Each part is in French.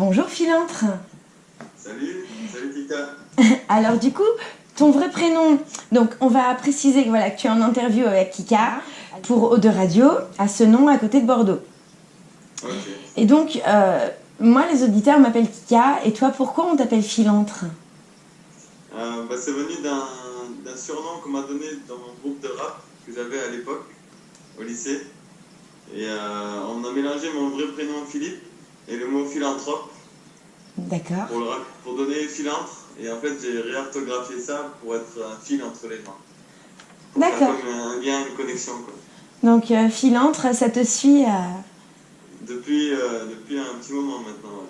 bonjour Philantre. Salut, salut Kika. Alors du coup, ton vrai prénom, donc on va préciser que, voilà, que tu es en interview avec Kika pour Eau de Radio, à ce nom à côté de Bordeaux. Et donc, euh, moi les auditeurs m'appellent Kika, et toi pourquoi on t'appelle Philantre? Euh, bah, c'est venu d'un d'un surnom qu'on m'a donné dans mon groupe de rap que j'avais à l'époque, au lycée. Et euh, on a mélangé mon vrai prénom Philippe et le mot philanthrope D'accord. pour, pour donner philantre. Et en fait, j'ai réorthographié ça pour être un fil entre les faire D'accord. comme un lien, une connexion. Quoi. Donc euh, Philantre, ça te suit. Depuis, euh, depuis un petit moment maintenant.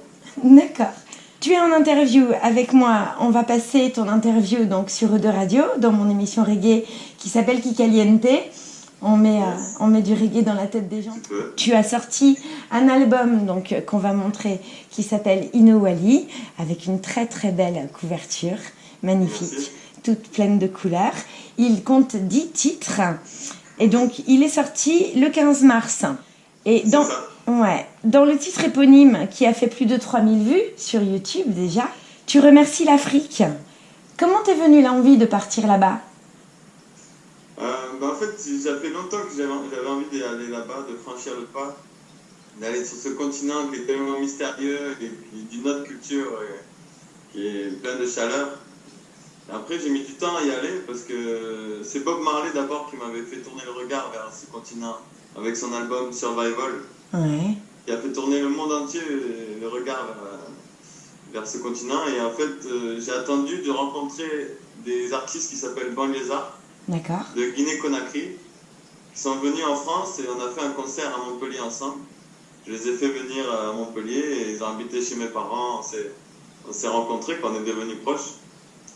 ouais. D'accord. Tu es en interview avec moi. On va passer ton interview donc sur Eau de Radio dans mon émission reggae qui s'appelle Kikaliente. On met, euh, on met du reggae dans la tête des gens. Tu as sorti un album donc euh, qu'on va montrer qui s'appelle Inouali avec une très très belle couverture, magnifique, Merci. toute pleine de couleurs. Il compte 10 titres et donc il est sorti le 15 mars. Et dans, ouais, dans le titre éponyme qui a fait plus de 3000 vues sur YouTube déjà, tu remercies l'Afrique. Comment t'es venue l'envie de partir là-bas? Bah, en fait, ça fait longtemps que j'avais envie d'aller là-bas, de franchir le pas, d'aller sur ce continent qui est tellement mystérieux et d'une autre culture et qui est plein de chaleur. Après, j'ai mis du temps à y aller parce que c'est Bob Marley d'abord qui m'avait fait tourner le regard vers ce continent avec son album Survival, Ouais. qui a fait tourner le monde entier euh, le regard vers, vers ce continent. Et en fait, euh, j'ai attendu de rencontrer des artistes qui s'appellent Banlieusards. De Guinée-Conakry qui sont venus en France et on a fait un concert à Montpellier ensemble. Je les ai fait venir à Montpellier et ils ont habité chez mes parents. On s'est, on s'est rencontrés, qu'on est devenus proches.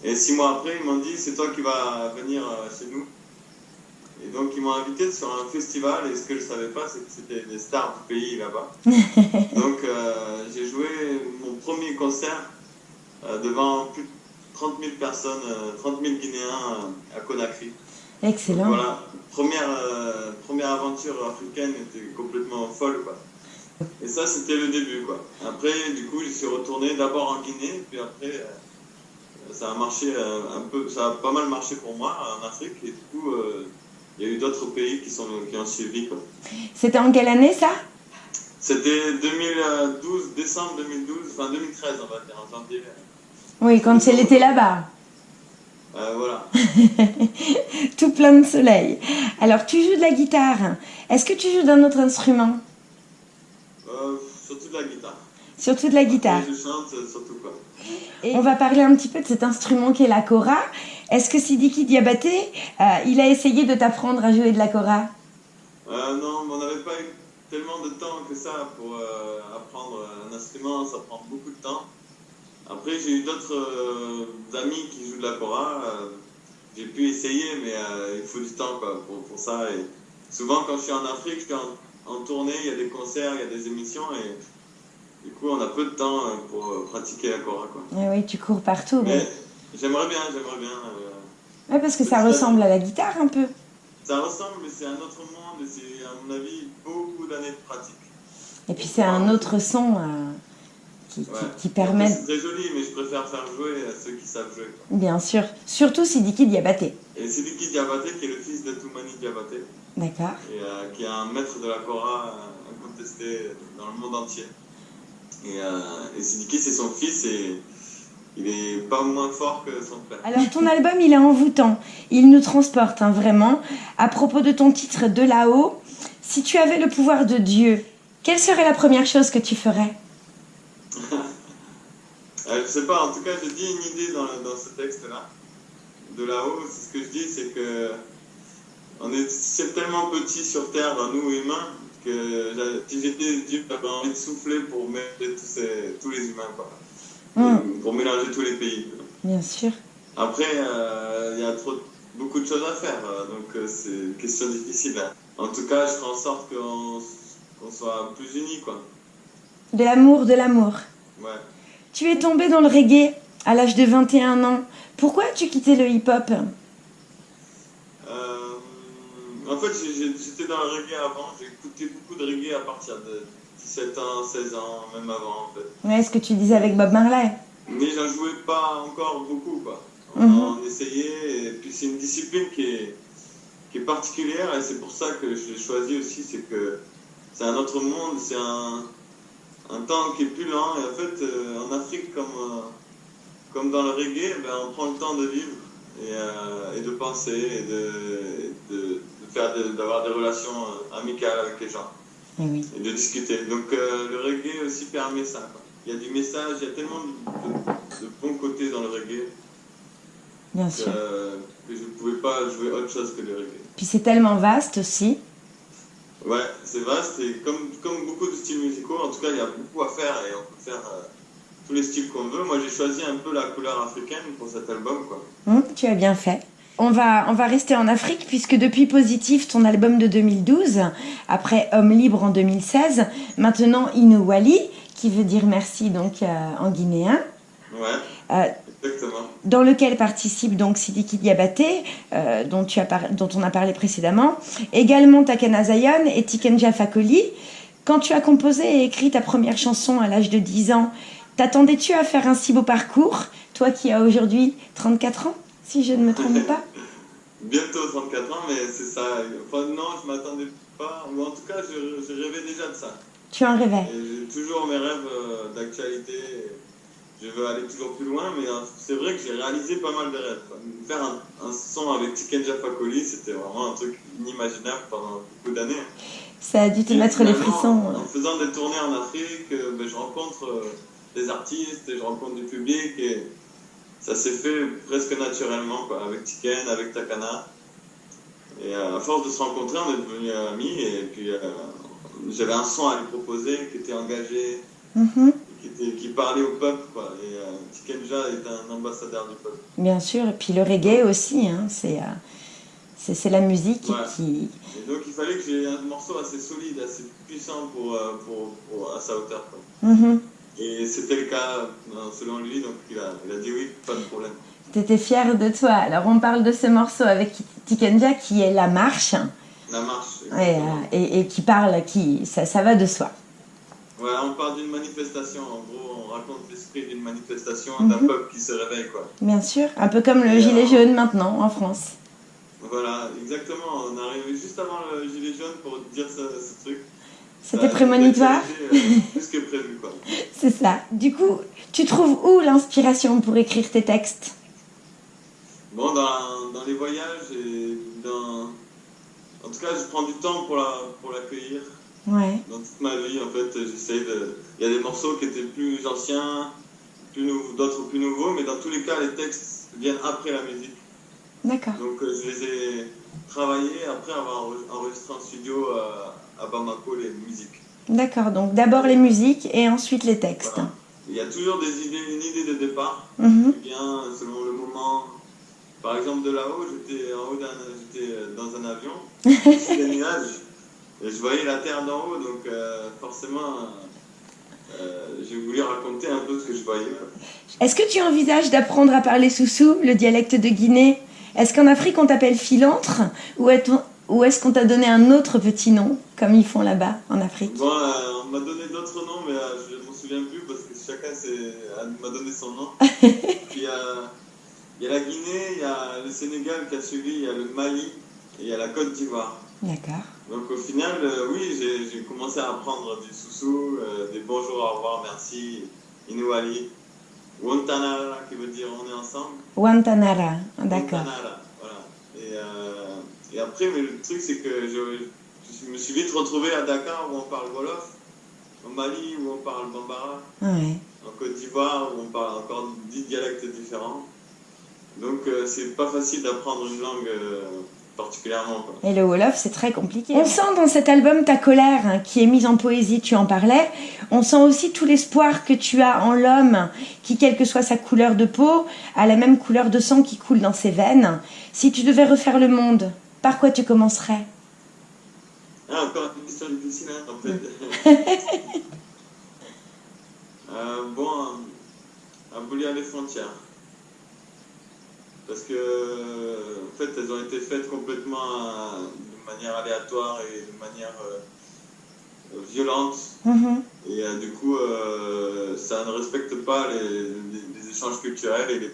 Et six mois après, ils m'ont dit c'est toi qui vas venir euh, chez nous. Et donc ils m'ont invité sur un festival et ce que je savais pas, c'est que c'était des stars du pays là-bas. donc euh, j'ai joué mon premier concert euh, devant plus de 30 000 personnes, euh, 30 000 Guinéens à Conakry. Excellent. Voilà, première, euh, première aventure africaine était complètement folle, quoi. Et ça, c'était le début, quoi. Après, du coup, je suis retourné d'abord en Guinée, puis après, euh, ça a marché euh, un peu, ça a pas mal marché pour moi en Afrique, et du coup, il y a eu d'autres pays qui, sont, qui ont suivi, quoi. C'était en quelle année ça? C'était 2012, décembre 2012, enfin 2013, on va dire, en janvier. Oui, quand c'est l'été là-bas. Euh, voilà. Tout plein de soleil. Alors, tu joues de la guitare. Est-ce que tu joues d'un autre instrument? Euh, surtout de la guitare. Surtout de la guitare. Et je chante euh, surtout, quoi. Et on va parler un petit peu de cet instrument qu'est la kora. Est-ce que Sidiki Diabaté, euh, il a essayé de t'apprendre à jouer de la kora non, mais on n'avait pas eu tellement de temps que ça pour apprendre un instrument, ça prend beaucoup de temps. Après, j'ai eu d'autres euh, amis qui jouent de la kora. euh, j'ai pu essayer, mais euh, il faut du temps quoi, pour, pour ça. Et souvent, quand je suis en Afrique, je suis en, en tournée, il y a des concerts, il y a des émissions, et du coup, on a peu de temps euh, pour pratiquer la kora. Quoi. Eh Oui, tu cours partout. Mais Mais... j'aimerais bien, j'aimerais bien. Ouais, parce que ça ressemble à la guitare un peu. ça ressemble, mais c'est un autre monde, et c'est, à mon avis, beaucoup d'années de pratique. Et puis c'est un autre son qui, qui- Ouais. qui permet, C'est très joli, mais je préfère faire jouer à ceux qui savent jouer. bien sûr, surtout Sidiki Diabaté. Et Sidiki Diabaté, qui est le fils de Toumani Diabaté, D'accord et euh, qui est un maître de la Kora euh, incontesté dans le monde entier. Et, euh, et Sidiki, c'est son fils, et il est pas moins fort que son père. Alors ton album, il est envoûtant. Il nous transporte hein, vraiment. À propos de ton titre De là-haut, si tu avais le pouvoir de Dieu, quelle serait la première chose que tu ferais? Euh, je sais pas, en tout cas, j'ai dit une idée dans, dans ce texte-là. De là-haut, c'est ce que je dis, c'est que on est c'est tellement petit sur Terre, nous humains, que si j'étais Dieu, j'avais envie de souffler pour mélanger tous, ces- tous les humains, quoi. Hmm, Pour mélanger tous les pays. Bien sûr. Après, euh, il y a trop, beaucoup de choses à faire, euh, donc euh, c'est une question difficile. hein. En tout cas, je ferai en sorte qu'on qu'on soit plus unis, quoi. De l'amour, de l'amour. Ouais. Tu es tombé dans le reggae à l'âge de 21 ans. Pourquoi as-tu quitté le hip-hop? Euh, en fait, j'étais dans le reggae avant. Écouté beaucoup de reggae à partir de 17 ans, 16 ans, même avant en fait. Ouais, ce que tu disais avec Bob Marley. Mais j'en jouais pas encore beaucoup quoi. On, Mhm. on essayait et puis c'est une discipline qui est, qui est particulière et c'est pour ça que je l'ai choisi aussi, c'est que c'est un autre monde, c'est un, un temps qui est plus lent et en fait euh, en Afrique comme, euh, comme dans le reggae, ben, on prend le temps de vivre et, euh, et de penser et de, de, de faire d'avoir des relations amicales avec les gens Eh oui. et de discuter. Donc le reggae aussi permet ça. quoi. Il y a du message, il y a tellement de, bons côtés dans le reggae Bien que, sûr. que je ne pouvais pas jouer autre chose que le reggae. Puis c'est tellement vaste aussi. Ouais, c'est vaste et comme, comme beaucoup de styles musicaux, en tout cas il y a beaucoup à faire et on peut faire euh, tous les styles qu'on veut. Moi j'ai choisi un peu la couleur africaine pour cet album. Quoi. Hum, tu as bien fait. On va, on va rester en Afrique puisque depuis Positif, ton album de 2012, après Homme libre en 2016, maintenant Inouali, qui veut dire merci donc euh, en guinéen, Ouais, euh, exactement. dans lequel participe donc Sidiki Diabaté, euh, dont, tu as par- dont on a parlé précédemment, également Takana Zion et Tikenja Fakoli. Quand tu as composé et écrit ta première chanson à l'âge de 10 ans, t'attendais-tu à faire un si beau parcours, toi qui as aujourd'hui 34 ans, si je ne me trompe pas? Bientôt 34 ans, mais c'est ça. Enfin non, je m'attendais pas, ou en tout cas je, je rêvais déjà de ça. Tu en rêvais? J'ai toujours mes rêves euh, d'actualité. Je veux aller toujours plus loin, mais euh, c'est vrai que j'ai réalisé pas mal de rêves. quoi. Faire un, un son avec Tikenja Fakoli, c'était vraiment un truc inimaginable pendant beaucoup d'années. Ça a dû te Et mettre les frissons. En faisant des tournées en Afrique, euh, ben, je rencontre euh, des artistes et je rencontre du public et ça s'est fait presque naturellement quoi, avec Tiken, avec Takana. Et euh, à force de se rencontrer, on est devenus amis et puis euh, j'avais un son à lui proposer qui était engagé, Mhm, qui, parlait au peuple. Quoi. Et euh, Tikenja est un ambassadeur du peuple. Bien sûr, et puis le reggae aussi, hein, c'est euh, c'est c'est la musique Ouais. qui... Et donc il fallait que j'ai un morceau assez solide, assez puissant pour, euh, pour, pour- à sa hauteur. Quoi. Mhm. Et c'était le cas selon lui, donc il a, il a dit oui, pas de problème. T'étais fière de toi. Alors on parle de ce morceau avec Tikenja qui est La Marche, La marche. et, et- et qui parle, qui ça, ça va de soi. Voilà, on part d'une manifestation, en gros, on raconte l'esprit d'une manifestation, Mhm. d'un peuple qui se réveille, quoi. Bien sûr, un peu comme le Et, gilet euh, jaune maintenant en France. Voilà, exactement, on est arrivé juste avant le gilet jaune pour dire ce, ce truc. C'était a prémonitoire, euh, plus que prévu, quoi. c'est ça. Du coup, tu trouves où l'inspiration pour écrire tes textes? Bon, dans, dans les voyages et dans... En tout cas, je prends du temps pour la- pour l'accueillir. Ouais, dans toute ma vie, en fait, j'essaye de. Il y a des morceaux qui étaient plus anciens, plus d'autres plus nouveaux, mais dans tous les cas, les textes viennent après la musique. d'accord. Donc, euh, je les ai travaillés après avoir enre- enregistré en studio euh, à Bamako les musiques. D'accord, donc d'abord les musiques et ensuite les textes. Voilà. Il y a toujours des idées, une idée de départ Mhm. qui vient selon le moment. Par exemple, de là-haut, j'étais en haut d'un, j'étais euh, dans un avion, sur des nuages, et je voyais la terre d'en haut, donc euh, forcément, euh, j'ai voulu raconter un peu ce que je voyais. Est-ce que tu envisages d'apprendre à parler soussou, le dialecte de Guinée? Est-ce qu'en Afrique on t'appelle filantre ou est- ou est-ce qu'on t'a donné un autre petit nom, comme ils font là-bas en Afrique? Bon, euh, on m'a donné d'autres noms, mais euh, je ne m'en souviens plus parce que chacun m'a donné son nom. Puis euh, il y a la Guinée, il y a le Sénégal qui a suivi, il y a le Mali et il y a la Côte d'Ivoire. D'accord. Donc au final, euh, oui, j'ai commencé à apprendre du soussou, euh, des bonjours, au revoir, merci, Inuali, Wantanara qui veut dire on est ensemble. Wantanara, d'accord. Wantanara, voilà. Et, euh, et après, mais le truc c'est que je, je me suis vite retrouvé à Dakar où on parle Wolof, au Mali où on parle Bambara, en Côte d'Ivoire où on parle encore 10 dialectes différents. Donc euh, c'est pas facile d'apprendre une langue particulièrement. Quoi. Et le Wolof, c'est très compliqué. On sent dans cet album ta colère hein, qui est mise en poésie, tu en parlais. On sent aussi tout l'espoir que tu as en l'homme qui, quelle que soit sa couleur de peau, a la même couleur de sang qui coule dans ses veines. Si tu devais refaire le monde, par quoi tu commencerais? Ah, encore une question difficile, hein, en fait. Euh, bon, abolir les frontières. Parce que, en fait, elles ont été faites complètement euh, de manière aléatoire et de manière euh, violente. Mhm. Et euh, du coup, euh, ça ne respecte pas les, les- les échanges culturels et les,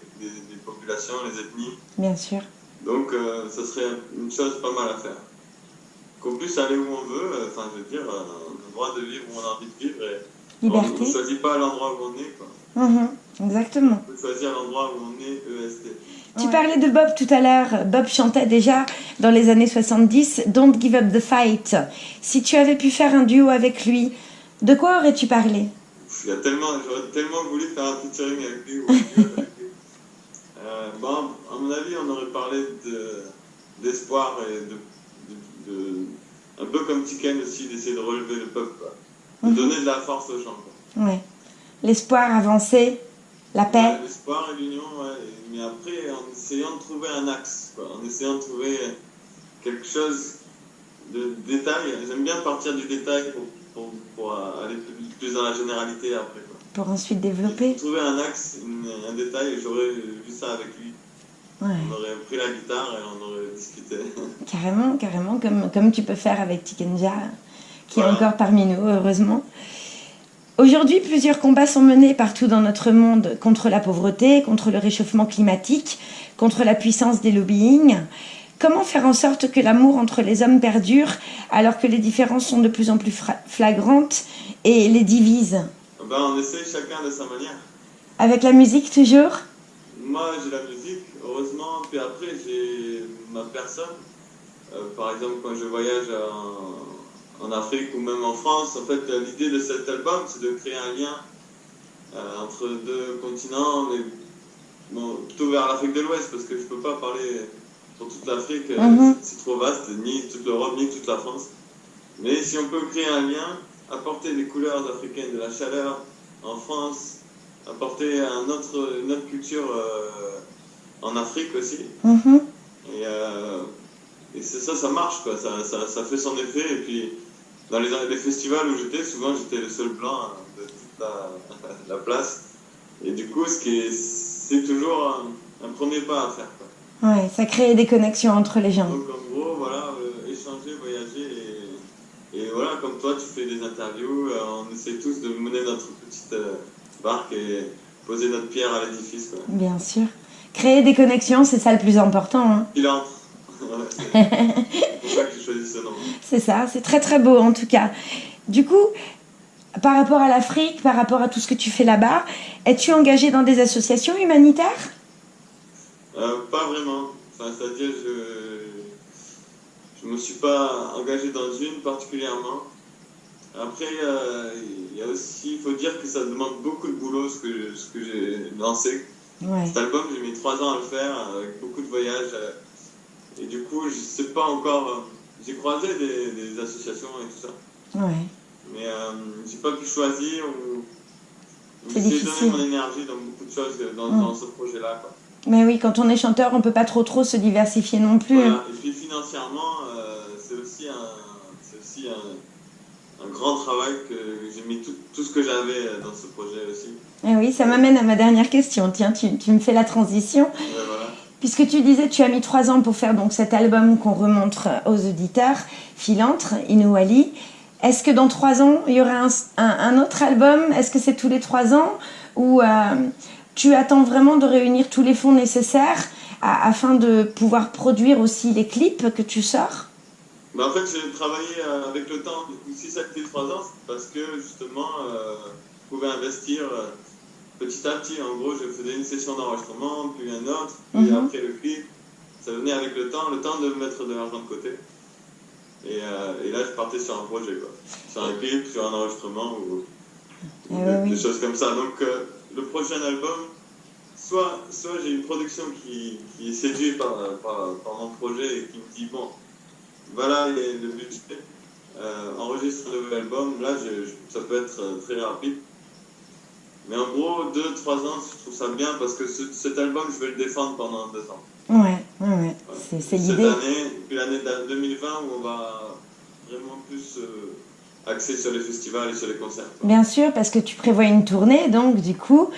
populations, les ethnies. Bien sûr. Donc, ça serait une chose pas mal à faire. Qu'on puisse aller où on veut, enfin, je veux dire, on a le droit de vivre où on a envie de vivre. Et on ne choisit pas l'endroit où on est, quoi. Mhm. Exactement. On peut choisir l'endroit où on est, EST. Tu Ouais. parlais de Bob tout à l'heure. Bob chantait déjà dans les années 70 Don't give up the fight. Si tu avais pu faire un duo avec lui, de quoi aurais-tu parlé? Il y a tellement, j'aurais tellement voulu faire un featuring avec lui. ou un duo avec lui. Euh, bon, à mon avis, on aurait parlé de, d'espoir et de, de, de- un peu comme Tiken aussi, d'essayer de relever le peuple, quoi. de Mhm. donner de la force aux gens. quoi. Ouais. L'espoir avancé, la paix. L'espoir et l'union, mais après, en essayant de trouver un axe, quoi. en essayant de trouver quelque chose de détail. J'aime bien partir du détail pour, pour, pour aller plus, plus dans la généralité après. Quoi. pour ensuite développer. Trouver un axe, une- un détail, j'aurais vu ça avec lui. Ouais. On aurait pris la guitare et on aurait discuté. Carrément, carrément, comme, comme tu peux faire avec Tikenja, qui est encore parmi nous, heureusement. Aujourd'hui, plusieurs combats sont menés partout dans notre monde contre la pauvreté, contre le réchauffement climatique, contre la puissance des lobbying. Comment faire en sorte que l'amour entre les hommes perdure alors que les différences sont de plus en plus flagrantes et les divisent? Ben, on essaye chacun de sa manière. Avec la musique toujours? Moi, j'ai la musique, heureusement, puis après, j'ai ma personne. Euh, par exemple, quand je voyage en, en Afrique ou même en France, en fait, l'idée de cet album, c'est de créer un lien euh, entre deux continents, mais bon, plutôt vers l'Afrique de l'Ouest, parce que je peux pas parler pour toute l'Afrique, euh, Mhm. c'est trop vaste, ni toute l'Europe, ni toute la France. Mais si on peut créer un lien, apporter des couleurs africaines, de la chaleur en France, apporter un autre, une autre culture euh, en Afrique aussi. Mhm. Et, euh, et ça, ça marche, quoi. Ça, ça, ça fait son effet. Et puis, dans les, les festivals où j'étais, souvent j'étais le seul blanc hein, de toute la, la place. Et du coup, c'est toujours un, un premier pas à faire. Quoi. Ouais, ça crée des connexions entre les gens. Donc en gros, voilà, euh, échanger, voyager et, et voilà, comme toi, tu fais des interviews, euh, on essaie tous de mener notre petite euh, barque et poser notre pierre à l'édifice. Bien sûr. Créer des connexions, c'est ça le plus important. hein. Il entre. C'est ça que j'ai choisi ce nom. C'est ça, c'est très très beau en tout cas. Du coup, par rapport à l'Afrique, par rapport à tout ce que tu fais là-bas, es-tu engagé dans des associations humanitaires? Euh, pas vraiment. Enfin, c'est-à-dire, je je me suis pas engagé dans une particulièrement. Après, euh, il y a aussi, il faut dire que ça demande beaucoup de boulot ce que, ce que j'ai lancé. Ouais. Cet album, j'ai mis trois ans à le faire, avec beaucoup de voyages. euh, Et du coup, je sais pas encore. euh, J'ai croisé des, des associations et tout ça, Ouais. mais euh, j'ai pas pu choisir ou. J'ai donné mon énergie dans beaucoup de choses dans, Mm. dans ce projet-là. Mais oui, quand on est chanteur, on peut pas trop trop se diversifier non plus. Voilà. Et puis financièrement, euh, c'est aussi, un, aussi un, un grand travail que j'ai mis tout, tout ce que j'avais euh, dans ce projet aussi. Et oui, ça m'amène à ma dernière question. Tiens, tu, tu me fais la transition. Ouais. Puisque tu disais, tu as mis trois ans pour faire donc cet album qu'on remontre aux auditeurs, Filantre, Inouali. Est-ce que dans trois ans, il y aura un, un- autre album? Est-ce que c'est tous les trois ans? Ou euh, tu attends vraiment de réunir tous les fonds nécessaires afin de pouvoir produire aussi les clips que tu sors? Bah, en fait, j'ai travaillé euh, avec le temps. Si ça fait trois ans, c'est parce que justement, euh, je pouvais investir euh, petit à petit. En gros, je faisais une session d'enregistrement, puis un autre, puis Mhm. après le clip. Ça venait avec le temps, le temps de mettre de l'argent de côté. Et, euh, et là, je partais sur un projet, quoi. Sur un clip, sur un enregistrement ou, ou Eh des, oui, oui. des choses comme ça. Donc, euh, le prochain album, soit, soit j'ai une production qui, qui est séduite par, par, par mon projet et qui me dit bon, voilà les- le budget, euh, enregistre un nouvel album. Là, je- je- ça peut être très rapide. Mais en gros, 2-3 ans, je trouve ça bien parce que ce- cet album, je vais le défendre pendant 2 ans. Ouais, ouais, ouais. C'est, c'est Cette l'idée. année, puis l'année de- 2020 où on va vraiment plus euh, axer sur les festivals et sur les concerts. quoi. Bien sûr, parce que tu prévois une tournée, donc du coup,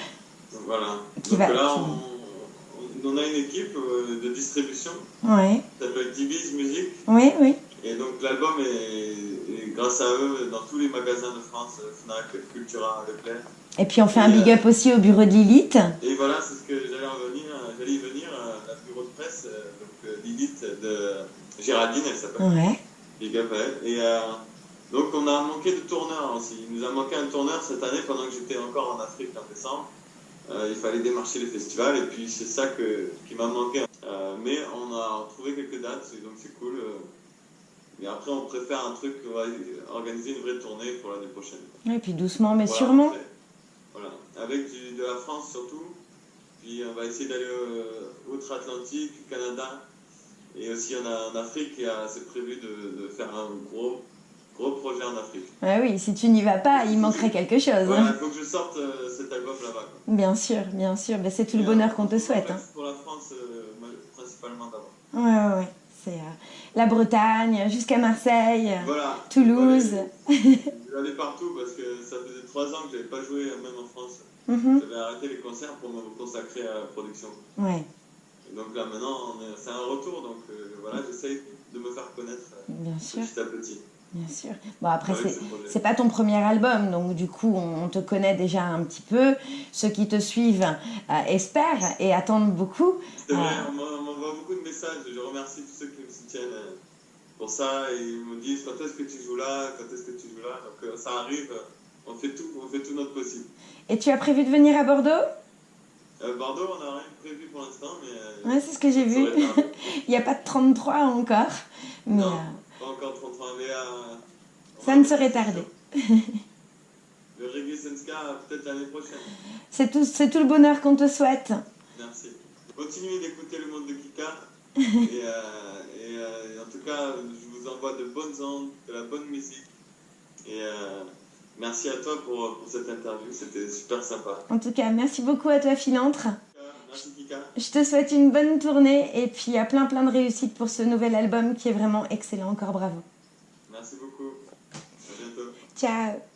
Donc, Voilà. Qui Donc va- là, qui- on, a une équipe euh, de distribution ouais, qui s'appelle Dibiz Music oui, oui. Et donc l'album est, est grâce à eux dans tous les magasins de France, euh, Fnac, Cultura, Leclerc. Et puis on fait un big up aussi au bureau de Lilith. Et voilà, c'est ce que j'allais en venir, euh, j'allais y venir, euh, la bureau de presse, euh, donc euh, Lilith de Géraldine, elle s'appelle. Ouais. Big up à elle. Et euh, donc on a manqué de tourneur aussi. Il nous a manqué un tourneur cette année pendant que j'étais encore en Afrique en décembre. Euh, il fallait démarcher les festivals et puis c'est ça que, qui m'a manqué. Euh, mais on a trouvé quelques dates donc c'est cool. euh. Mais après on préfère un truc, on va organiser une vraie tournée pour l'année prochaine. Et puis doucement mais Voilà, sûrement. après. Avec du- de la France surtout. Puis on va essayer d'aller euh, outre-Atlantique, Canada. Et aussi on a en Afrique, c'est prévu de, de faire un gros, gros projet en Afrique. Ah oui, si tu n'y vas pas, il manquerait quelque chose. Voilà, il faut que je sorte euh, cet album là-bas. Bien sûr, bien sûr. Ben, c'est tout le bonheur euh, qu'on te en souhaite. hein. Pour la France, euh, principalement d'abord. Ouais, ouais, ouais. C'est euh, la Bretagne jusqu'à Marseille, Voilà. Toulouse. Je vais aller partout parce que ça faisait trois ans que j'avais pas joué, euh, même en France. Mhm. J'avais arrêté les concerts pour me consacrer à la production. Ouais, Et donc là maintenant, c'est un retour, donc euh, voilà, j'essaye de me faire connaître euh, bien sûr, petit à petit. bien sûr. Bon, après, ce projet. C'est pas ton premier album, donc du coup on te connaît déjà un petit peu. Ceux qui te suivent euh, espèrent et attendent beaucoup. C'est vrai, Ah. m'en- on m'envoie beaucoup de messages. Je remercie tous ceux qui me soutiennent euh, pour ça. Et ils me disent quand est-ce que tu joues là, quand est-ce que tu joues là? Donc euh, ça arrive, on fait tout, on fait tout notre possible. Et tu as prévu de venir à Bordeaux? Euh, Bordeaux, on n'a rien prévu pour l'instant, mais. euh, Ouais, c'est ce que j'ai vu. tardé. Il n'y a pas de 33 encore, mais Non. euh, Pas encore 33, mais. ça ne ça. tarder. Le Reggae Senska, peut-être l'année prochaine. C'est tout, c'est tout le bonheur qu'on te souhaite. Merci. Continuez d'écouter le monde de Kika. et, euh, et, euh, en tout cas, je vous envoie de bonnes ondes, de la bonne musique. Et euh, merci à toi pour, pour cette interview, c'était super sympa. En tout cas, merci beaucoup à toi, Philantre. Merci Kika. Je te souhaite une bonne tournée et puis à plein plein de réussites pour ce nouvel album qui est vraiment excellent. Encore bravo. Merci beaucoup. À bientôt. Ciao